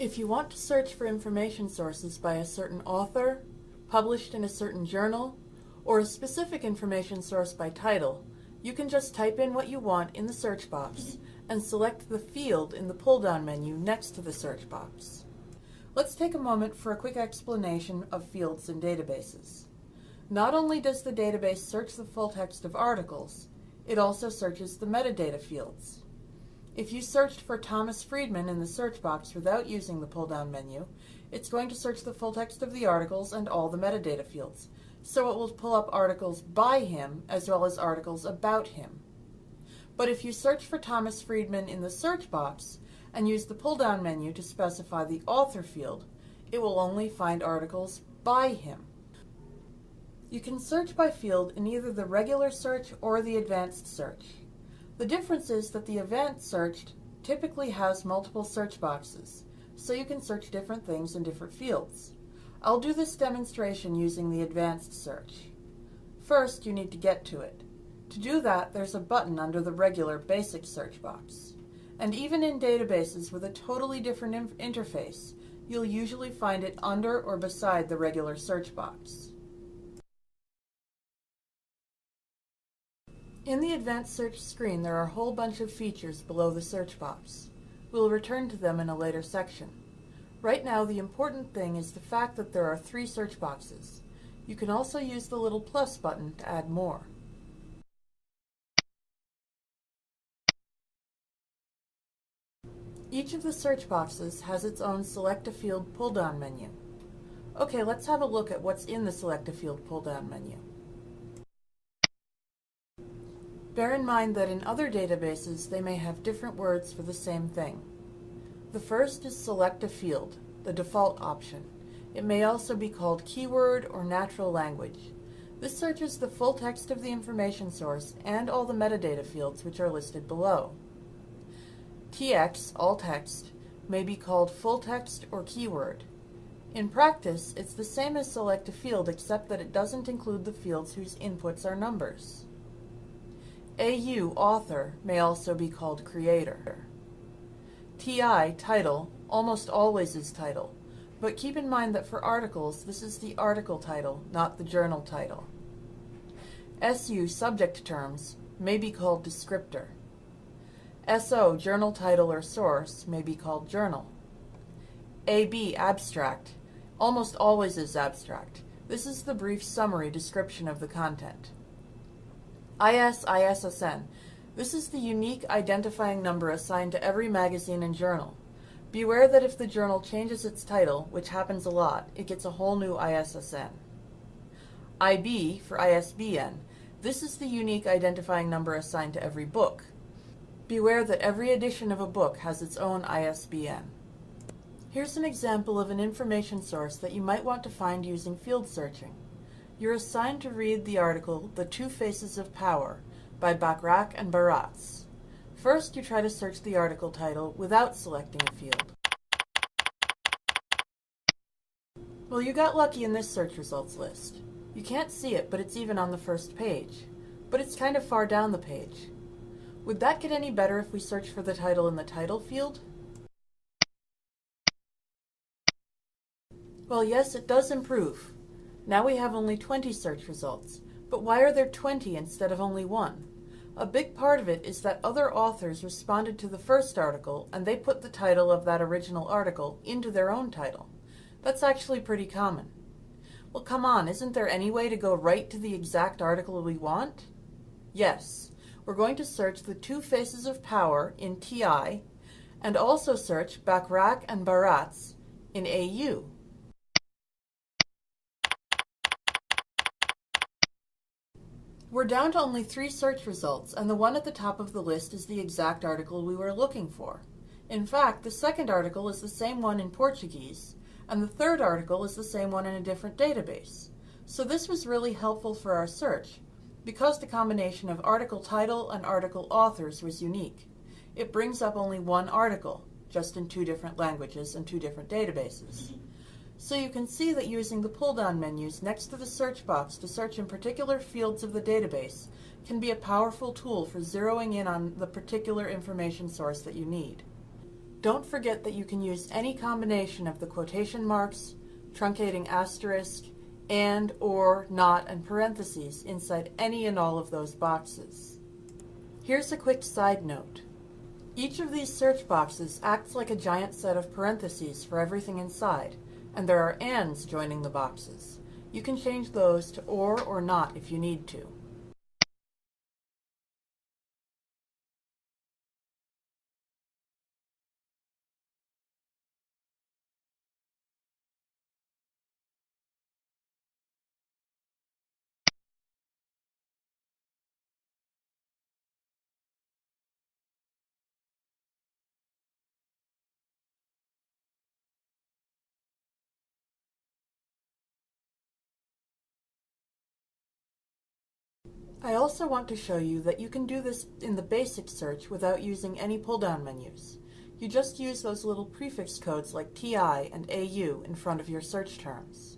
If you want to search for information sources by a certain author, published in a certain journal, or a specific information source by title, you can just type in what you want in the search box and select the field in the pull-down menu next to the search box. Let's take a moment for a quick explanation of fields in databases. Not only does the database search the full text of articles, it also searches the metadata fields. If you searched for Thomas Friedman in the search box without using the pull-down menu, it's going to search the full text of the articles and all the metadata fields, so it will pull up articles by him as well as articles about him. But if you search for Thomas Friedman in the search box and use the pull-down menu to specify the author field, it will only find articles by him. You can search by field in either the regular search or the advanced search. The difference is that the advanced search typically has multiple search boxes, so you can search different things in different fields. I'll do this demonstration using the advanced search. First, you need to get to it. To do that, there's a button under the regular basic search box. And even in databases with a totally different interface, you'll usually find it under or beside the regular search box. In the advanced search screen, there are a whole bunch of features below the search box. We'll return to them in a later section. Right now, the important thing is the fact that there are three search boxes. You can also use the little plus button to add more. Each of the search boxes has its own Select a Field pull-down menu. Okay, let's have a look at what's in the Select a Field pull-down menu. Bear in mind that in other databases they may have different words for the same thing. The first is Select a Field, the default option. It may also be called Keyword or Natural Language. This searches the full text of the information source and all the metadata fields which are listed below. TX, all text, may be called full text or keyword. In practice, it's the same as select a field except that it doesn't include the fields whose inputs are numbers. AU, author, may also be called creator. TI, title, almost always is title, but keep in mind that for articles, this is the article title, not the journal title. SU, subject terms, may be called descriptor. SO, journal title or source, may be called journal. AB, abstract, almost always is abstract. This is the brief summary description of the content. IS, ISSN, this is the unique identifying number assigned to every magazine and journal. Beware that if the journal changes its title, which happens a lot, it gets a whole new ISSN. IB for ISBN, this is the unique identifying number assigned to every book. Beware that every edition of a book has its own ISBN. Here's an example of an information source that you might want to find using field searching. You're assigned to read the article The Two Faces of Power by Bachrach and Baratz. First, you try to search the article title without selecting a field. Well, you got lucky in this search results list. You can't see it, but it's even on the first page. But it's kind of far down the page. Would that get any better if we search for the title in the title field? Well, yes, it does improve. Now we have only 20 search results, but why are there 20 instead of only one? A big part of it is that other authors responded to the first article and they put the title of that original article into their own title. That's actually pretty common. Well, come on, isn't there any way to go right to the exact article we want? Yes we're going to search the two faces of power in TI and also search Bachrach and Baratz in AU. We're down to only three search results, and the one at the top of the list is the exact article we were looking for. In fact, the second article is the same one in Portuguese, and the third article is the same one in a different database. So this was really helpful for our search, because the combination of article title and article authors was unique. It brings up only one article, just in two different languages and two different databases. So you can see that using the pull-down menus next to the search box to search in particular fields of the database can be a powerful tool for zeroing in on the particular information source that you need. Don't forget that you can use any combination of the quotation marks, truncating asterisk, and, or, not, and parentheses inside any and all of those boxes. Here's a quick side note. Each of these search boxes acts like a giant set of parentheses for everything inside, and there are ands joining the boxes. You can change those to or or not if you need to. I also want to show you that you can do this in the basic search without using any pull-down menus. You just use those little prefix codes like TI and AU in front of your search terms.